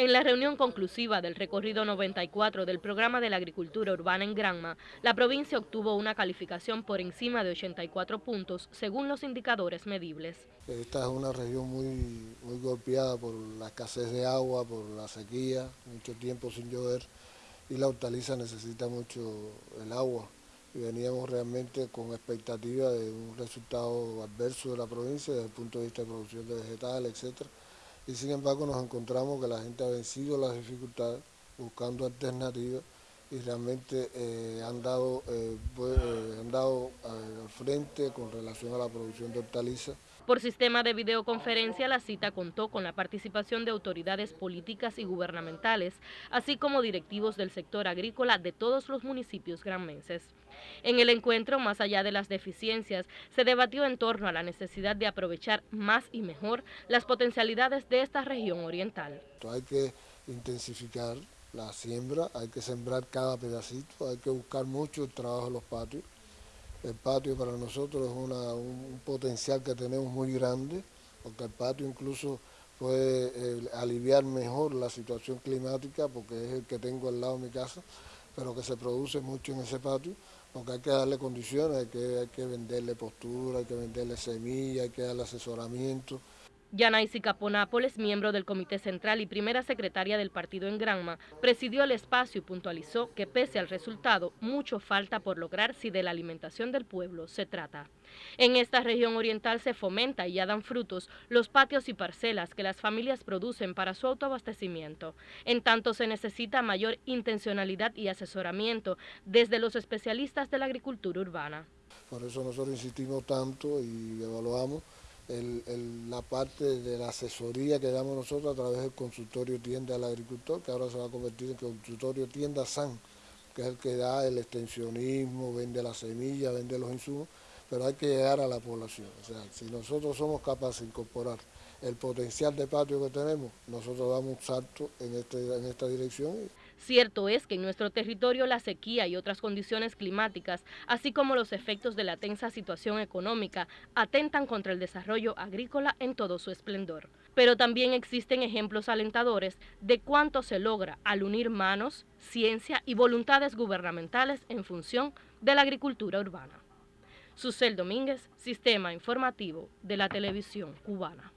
En la reunión conclusiva del recorrido 94 del programa de la agricultura urbana en Granma, la provincia obtuvo una calificación por encima de 84 puntos según los indicadores medibles. Esta es una región muy, muy golpeada por la escasez de agua, por la sequía, mucho tiempo sin llover y la hortaliza necesita mucho el agua. Y veníamos realmente con expectativa de un resultado adverso de la provincia desde el punto de vista de producción de vegetales, etcétera y sin embargo nos encontramos que la gente ha vencido las dificultades buscando alternativas y realmente eh, han dado, eh, eh, han dado al frente con relación a la producción de hortalizas. Por sistema de videoconferencia, la cita contó con la participación de autoridades políticas y gubernamentales, así como directivos del sector agrícola de todos los municipios granmenses. En el encuentro, más allá de las deficiencias, se debatió en torno a la necesidad de aprovechar más y mejor las potencialidades de esta región oriental. Hay que intensificar la siembra, hay que sembrar cada pedacito, hay que buscar mucho el trabajo de los patios. El patio para nosotros es un potencial que tenemos muy grande, porque el patio incluso puede eh, aliviar mejor la situación climática, porque es el que tengo al lado de mi casa, pero que se produce mucho en ese patio, porque hay que darle condiciones, hay que, hay que venderle postura, hay que venderle semillas, hay que darle asesoramiento. Yanaisi Caponápoles, miembro del Comité Central y primera secretaria del partido en Granma, presidió el espacio y puntualizó que pese al resultado, mucho falta por lograr si de la alimentación del pueblo se trata. En esta región oriental se fomenta y ya dan frutos los patios y parcelas que las familias producen para su autoabastecimiento. En tanto se necesita mayor intencionalidad y asesoramiento desde los especialistas de la agricultura urbana. Por eso nosotros insistimos tanto y evaluamos la parte de la asesoría que damos nosotros a través del consultorio tienda al agricultor, que ahora se va a convertir en consultorio tienda SAN, que es el que da el extensionismo, vende la semilla, vende los insumos, pero hay que llegar a la población. O sea, si nosotros somos capaces de incorporar el potencial de patio que tenemos, nosotros damos un salto en, este, en esta dirección. Cierto es que en nuestro territorio la sequía y otras condiciones climáticas, así como los efectos de la tensa situación económica, atentan contra el desarrollo agrícola en todo su esplendor. Pero también existen ejemplos alentadores de cuánto se logra al unir manos, ciencia y voluntades gubernamentales en función de la agricultura urbana. Susel Domínguez, Sistema Informativo de la Televisión Cubana.